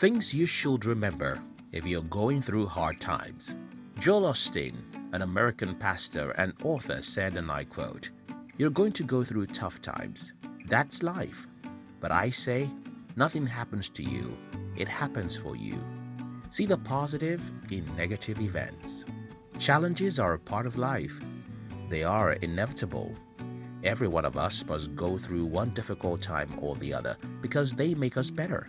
Things you should remember if you're going through hard times. Joel Osteen, an American pastor and author, said, and I quote, You're going to go through tough times. That's life. But I say, nothing happens to you, it happens for you. See the positive in negative events. Challenges are a part of life. They are inevitable. Every one of us must go through one difficult time or the other because they make us better.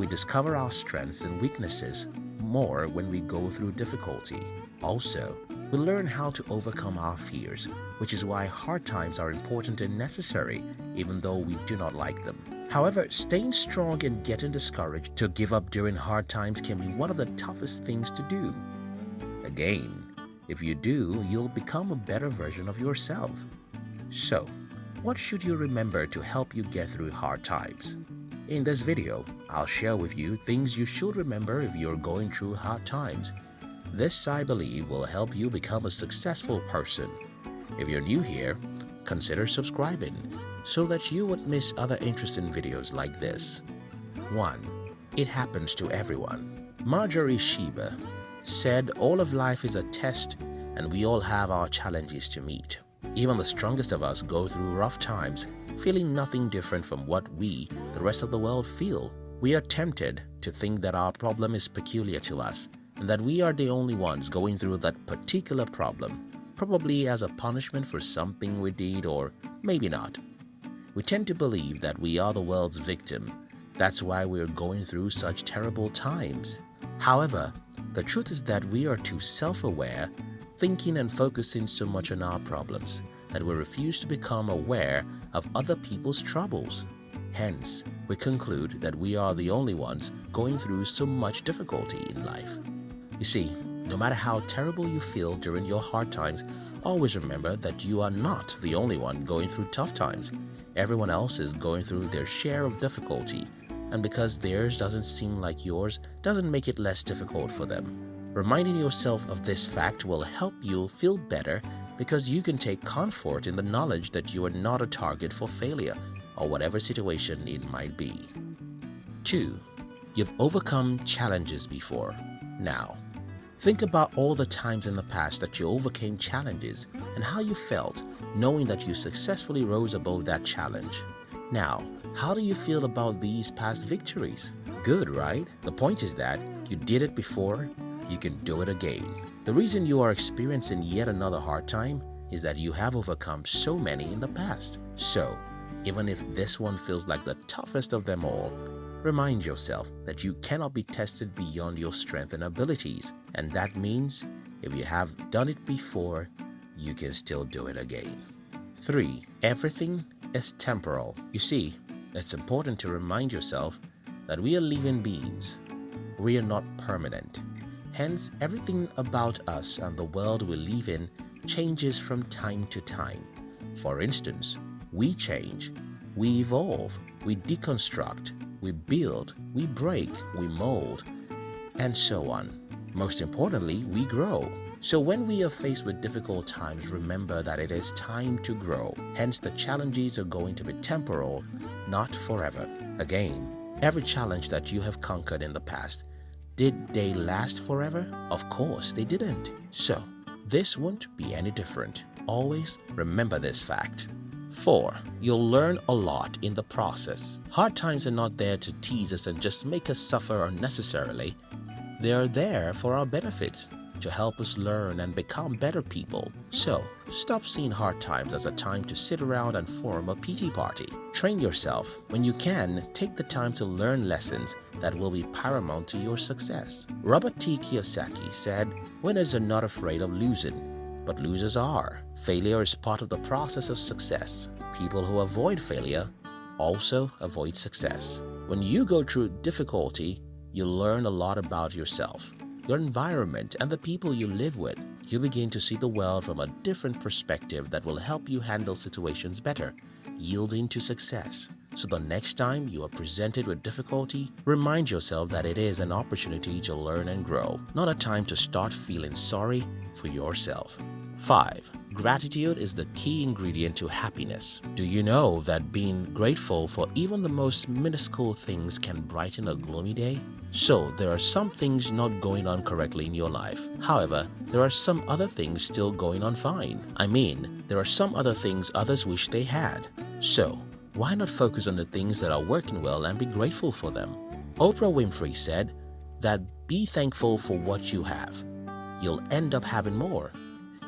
We discover our strengths and weaknesses more when we go through difficulty. Also, we learn how to overcome our fears, which is why hard times are important and necessary even though we do not like them. However, staying strong and getting discouraged to give up during hard times can be one of the toughest things to do. Again, if you do, you'll become a better version of yourself. So, what should you remember to help you get through hard times? In this video, I'll share with you things you should remember if you're going through hard times. This, I believe, will help you become a successful person. If you're new here, consider subscribing so that you won't miss other interesting videos like this. 1. It happens to everyone. Marjorie Sheba said all of life is a test and we all have our challenges to meet. Even the strongest of us go through rough times, feeling nothing different from what we, the rest of the world, feel. We are tempted to think that our problem is peculiar to us and that we are the only ones going through that particular problem, probably as a punishment for something we did or maybe not. We tend to believe that we are the world's victim. That's why we're going through such terrible times. However, the truth is that we are too self-aware, thinking and focusing so much on our problems that we refuse to become aware of other people's troubles. Hence, we conclude that we are the only ones going through so much difficulty in life. You see, no matter how terrible you feel during your hard times, always remember that you are not the only one going through tough times. Everyone else is going through their share of difficulty, and because theirs doesn't seem like yours doesn't make it less difficult for them. Reminding yourself of this fact will help you feel better because you can take comfort in the knowledge that you are not a target for failure or whatever situation it might be. 2. You've overcome challenges before. Now, think about all the times in the past that you overcame challenges and how you felt knowing that you successfully rose above that challenge. Now, how do you feel about these past victories? Good, right? The point is that you did it before, you can do it again. The reason you are experiencing yet another hard time is that you have overcome so many in the past. So, even if this one feels like the toughest of them all, remind yourself that you cannot be tested beyond your strength and abilities. And that means if you have done it before, you can still do it again. 3. Everything is temporal. You see, it's important to remind yourself that we are living beings. We are not permanent. Hence, everything about us and the world we live in changes from time to time. For instance, we change, we evolve, we deconstruct, we build, we break, we mold, and so on. Most importantly, we grow. So when we are faced with difficult times, remember that it is time to grow. Hence, the challenges are going to be temporal, not forever. Again, every challenge that you have conquered in the past, did they last forever? Of course they didn't. So, this won't be any different. Always remember this fact. 4. You'll learn a lot in the process. Hard times are not there to tease us and just make us suffer unnecessarily. They are there for our benefits to help us learn and become better people. So, stop seeing hard times as a time to sit around and form a pity party. Train yourself. When you can, take the time to learn lessons that will be paramount to your success. Robert T. Kiyosaki said, Winners are not afraid of losing, but losers are. Failure is part of the process of success. People who avoid failure also avoid success. When you go through difficulty, you learn a lot about yourself your environment, and the people you live with, you begin to see the world from a different perspective that will help you handle situations better, yielding to success. So the next time you are presented with difficulty, remind yourself that it is an opportunity to learn and grow, not a time to start feeling sorry for yourself. 5. Gratitude is the key ingredient to happiness. Do you know that being grateful for even the most minuscule things can brighten a gloomy day? So there are some things not going on correctly in your life. However, there are some other things still going on fine. I mean, there are some other things others wish they had. So, why not focus on the things that are working well and be grateful for them? Oprah Winfrey said that be thankful for what you have. You'll end up having more.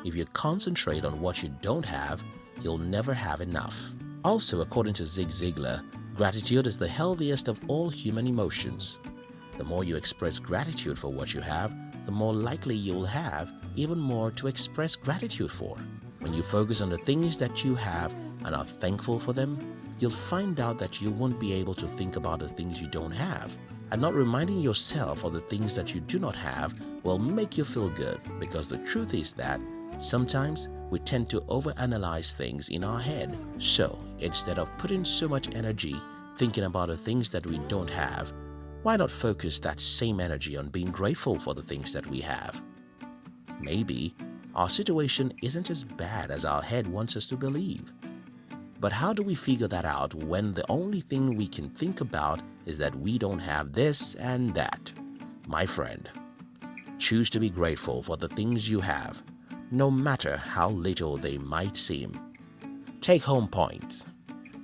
If you concentrate on what you don't have, you'll never have enough. Also, according to Zig Ziglar, gratitude is the healthiest of all human emotions. The more you express gratitude for what you have, the more likely you'll have even more to express gratitude for. When you focus on the things that you have and are thankful for them, you'll find out that you won't be able to think about the things you don't have. And not reminding yourself of the things that you do not have will make you feel good because the truth is that sometimes we tend to overanalyze things in our head. So instead of putting so much energy thinking about the things that we don't have, why not focus that same energy on being grateful for the things that we have? Maybe our situation isn't as bad as our head wants us to believe. But how do we figure that out when the only thing we can think about is that we don't have this and that? My friend, choose to be grateful for the things you have, no matter how little they might seem. Take home points.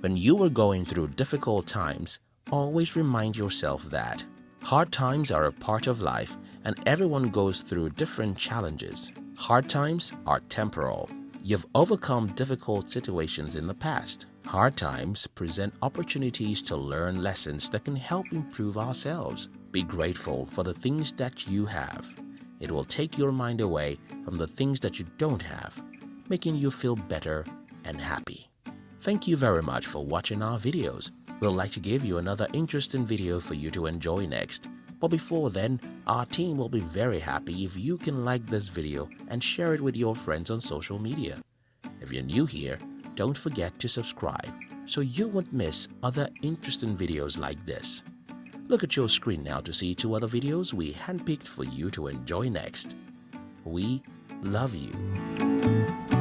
When you are going through difficult times, always remind yourself that hard times are a part of life and everyone goes through different challenges. Hard times are temporal. You've overcome difficult situations in the past. Hard times present opportunities to learn lessons that can help improve ourselves. Be grateful for the things that you have. It will take your mind away from the things that you don't have, making you feel better and happy. Thank you very much for watching our videos. We'll like to give you another interesting video for you to enjoy next. But before then, our team will be very happy if you can like this video and share it with your friends on social media. If you're new here, don't forget to subscribe so you won't miss other interesting videos like this. Look at your screen now to see two other videos we handpicked for you to enjoy next. We love you.